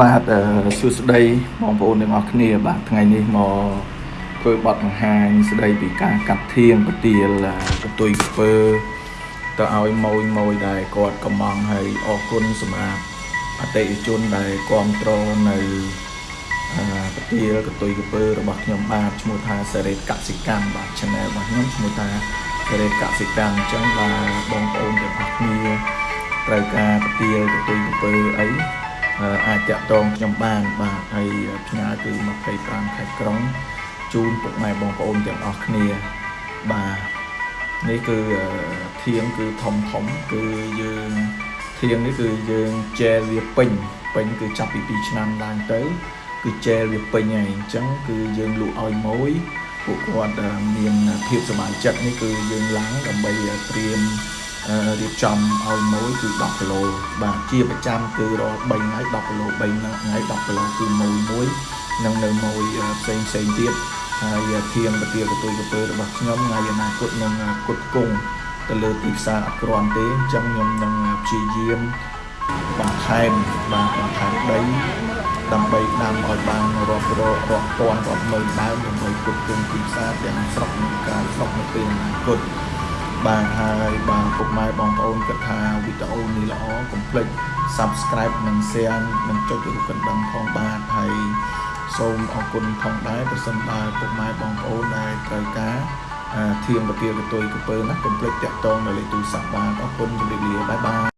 បាទអឺសួស្តីបងប្អូនទាំងអស់គ្នាបាទថ្ងៃនេះមកធ្វើបទបង្ហាញស្ដីពីការកាត់ធៀងពទាលអឺកតុយខ្ពើទៅឲ្យម៉ួយម៉ួយដែលគាត់កំងហើយអរគុណសម្រាប់អតិថិជនដែលគ្រប់គ្រងនៅអឺពទាលកតុយកពើរបស់ខ្ញុំបាទឈ្មោះថាសេរីកសិកម្មបាទ channel របស់ខ្ញុំឈ្មោះថាសេរីកសិកម្មអញ្ចឹងបាទបងប្អូនទាំងអស់គ្នាត្រូវការពទាលកតុយកពើអីអឺអាច តាក់ទងខ្ញុំបានបាទហើយផ្ញើគឺ25ខែក្រុងជូនពុកម៉ែបងប្អូនទាំងអស់គ្នាបាទនេះគឺអឺធៀងគឺធំធំគឺយើងធៀងនេះគឺយើងចែលវាពេញពេញគឺចាប់ពី2ឆ្នាំឡើងទៅ គឺចែលវាពេញហើយអញ្ចឹងគឺយើងលក់ឲ្យមួយពួកគាត់អឺមានភាពសប្បាយចិត្តនេះគឺយើងឡើងដើម្បីត្រៀមអឺ រៀបចំឲ្យមួយគឺ10គីឡូបាទជាប្រចាំគឺរាល់3ថ្ងៃ10គីឡូ3ថ្ងៃ10គីឡូគឺមួយមួយនិងនៅមួយផ្សេងផ្សេងទៀតហើយធៀងពទាកតុយកពើរបស់ខ្ញុំថ្ងៃអនាគតនឹងគុតគង់ទៅលើទីផ្សារអត់គ្រាន់ទេអញ្ចឹងខ្ញុំនឹងព្យាយាមបន្ថែមបាទបន្ថែមដីដើម្បីដាំឲ្យបានរាប់រករាប់ពាន់រាប់ម៉ឺនដើមដើម្បីគុតគង់ទីផ្សារទាំងស្រុកនិងក្រៅស្រុកនៅពេលអនាគត បាទហើយបាទពុកម៉ែបងប្អូនគិតថាវីដេអូនេះល្អកុំភ្លេច Subscribe និង Share និងចុចរូបកណ្ដឹងផងបាទហើយសូមអរគុណផងដែរប្រសិនបើពុកម៉ែបងប្អូនដែលត្រូវការអឺធៀងពទាកតុយកពើណាកុំភ្លេចតាក់ទងនៅលេខទូរស័ព្ទបាទអរគុណជម្រាបលាបាយបាយ